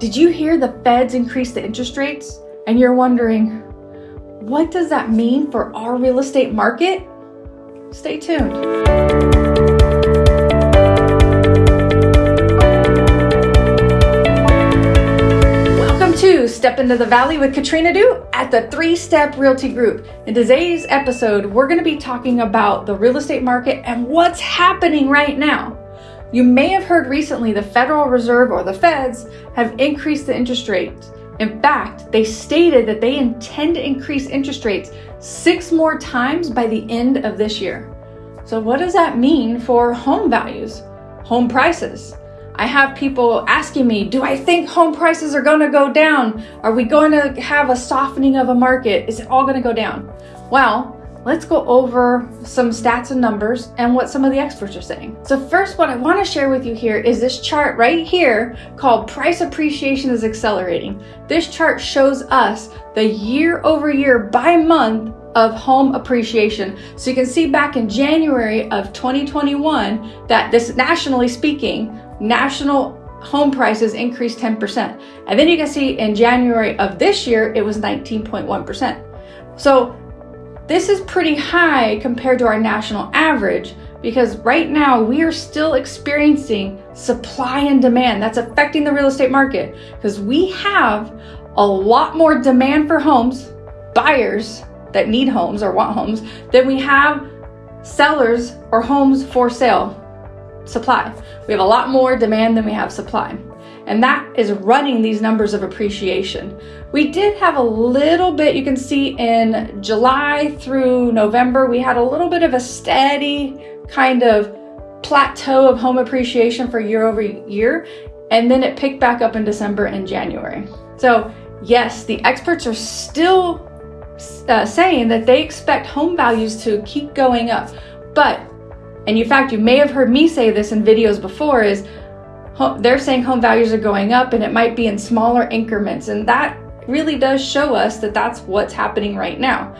Did you hear the feds increase the interest rates? And you're wondering, what does that mean for our real estate market? Stay tuned. Welcome to Step into the Valley with Katrina Du at the Three Step Realty Group. In today's episode, we're going to be talking about the real estate market and what's happening right now. You may have heard recently the Federal Reserve or the feds have increased the interest rates. In fact, they stated that they intend to increase interest rates six more times by the end of this year. So, what does that mean for home values, home prices? I have people asking me, do I think home prices are going to go down? Are we going to have a softening of a market? Is it all going to go down? Well, let's go over some stats and numbers and what some of the experts are saying. So first, what I wanna share with you here is this chart right here called price appreciation is accelerating. This chart shows us the year over year by month of home appreciation. So you can see back in January of 2021 that this nationally speaking, national home prices increased 10%. And then you can see in January of this year, it was 19.1%. So this is pretty high compared to our national average because right now we are still experiencing supply and demand that's affecting the real estate market because we have a lot more demand for homes, buyers that need homes or want homes, than we have sellers or homes for sale supply. We have a lot more demand than we have supply and that is running these numbers of appreciation. We did have a little bit, you can see in July through November, we had a little bit of a steady kind of plateau of home appreciation for year over year, and then it picked back up in December and January. So, yes, the experts are still uh, saying that they expect home values to keep going up, but and in fact, you may have heard me say this in videos before is they're saying home values are going up and it might be in smaller increments. And that really does show us that that's what's happening right now.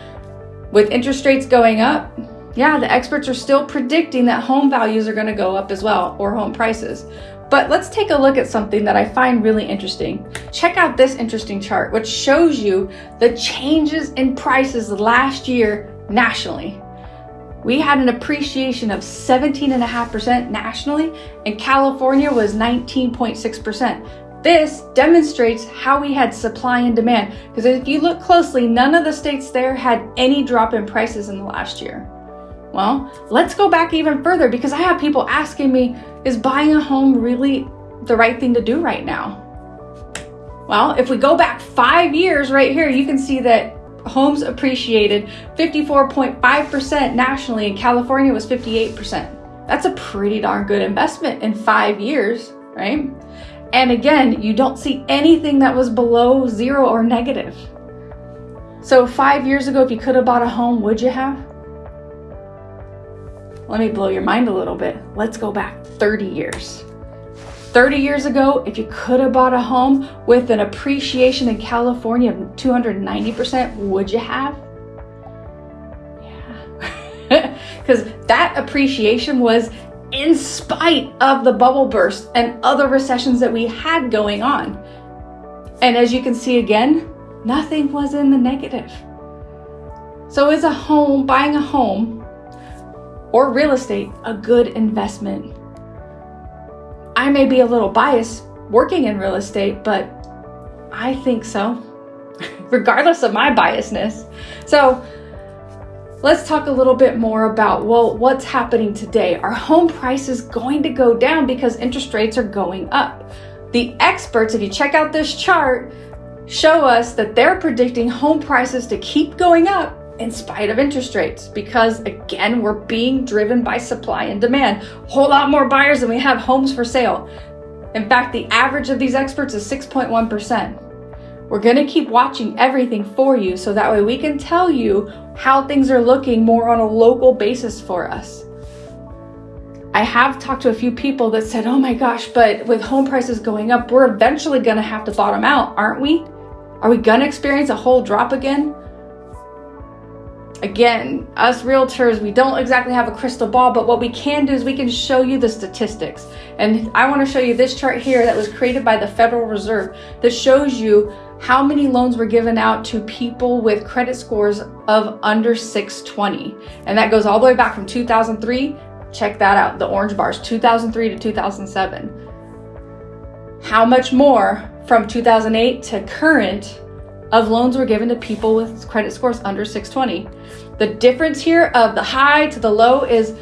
With interest rates going up, yeah, the experts are still predicting that home values are going to go up as well, or home prices. But let's take a look at something that I find really interesting. Check out this interesting chart, which shows you the changes in prices last year nationally. We had an appreciation of 17.5% nationally, and California was 19.6%. This demonstrates how we had supply and demand, because if you look closely, none of the states there had any drop in prices in the last year. Well, let's go back even further because I have people asking me, is buying a home really the right thing to do right now? Well, if we go back five years right here, you can see that homes appreciated 54.5% nationally, and California was 58%. That's a pretty darn good investment in five years, right? And again, you don't see anything that was below zero or negative. So, five years ago, if you could have bought a home, would you have? Let me blow your mind a little bit. Let's go back 30 years. 30 years ago, if you could have bought a home with an appreciation in California of 290%, would you have? Yeah. Because that appreciation was in spite of the bubble burst and other recessions that we had going on. And as you can see again, nothing was in the negative. So, is a home, buying a home or real estate, a good investment? I may be a little biased working in real estate, but I think so, regardless of my biasness. So, let's talk a little bit more about well, what's happening today? Are home prices going to go down because interest rates are going up? The experts, if you check out this chart, show us that they're predicting home prices to keep going up in spite of interest rates because again we're being driven by supply and demand a whole lot more buyers than we have homes for sale in fact the average of these experts is 6.1% we're going to keep watching everything for you so that way we can tell you how things are looking more on a local basis for us I have talked to a few people that said, oh my gosh, but with home prices going up, we're eventually gonna have to bottom out, aren't we? Are we gonna experience a whole drop again? Again, us realtors, we don't exactly have a crystal ball, but what we can do is we can show you the statistics. And I want to show you this chart here that was created by the Federal Reserve that shows you how many loans were given out to people with credit scores of under 620. And that goes all the way back from 2003. Check that out, the orange bars, 2003 to 2007. How much more from 2008 to current of loans were given to people with credit scores under 620. The difference here of the high to the low is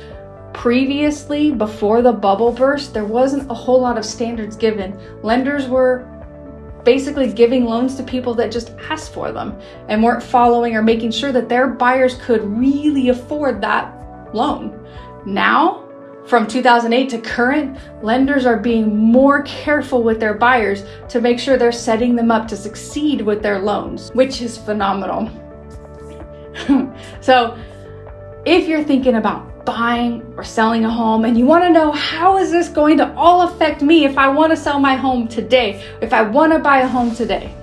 previously, before the bubble burst, there wasn't a whole lot of standards given. Lenders were basically giving loans to people that just asked for them and weren't following or making sure that their buyers could really afford that loan. Now, from 2008 to current, lenders are being more careful with their buyers to make sure they're setting them up to succeed with their loans, which is phenomenal. so, if you're thinking about buying or selling a home and you want to know how is this going to all affect me if I want to sell my home today, if I want to buy a home today,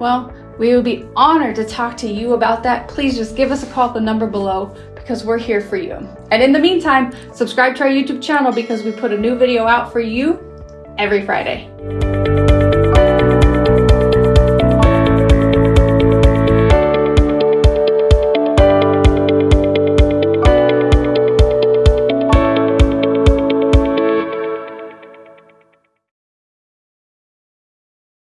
well, we would be honored to talk to you about that. Please just give us a call at the number below because we're here for you. And in the meantime, subscribe to our YouTube channel because we put a new video out for you every Friday.